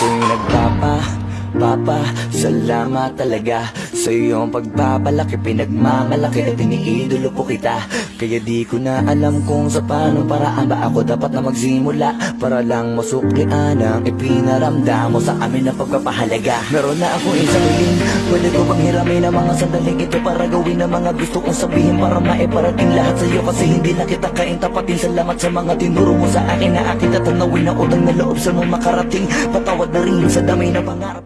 green Papa, salamat talaga. Sa iyong pagpapalaki Pinagmamalaki at iniidolo po kita. Kaya di ko na alam kung sa paano paraan ba ako dapat na magsimula. Para lang masuklian ang ipinaramdam mo sa amin na pagpapahalaga. Meron na akong isang hiling Pwede ko bang hiramin ang mga sandaling ito Para gawin ang mga gusto kong sabihin Para maiparating lahat sa iyo? Kasi hindi na kita kaintapatin Salamat sa mga tinuro mo sa akin Na aking tatanawin na utang na loob sa mong makarating. Patawad na rin sa dami na pangarap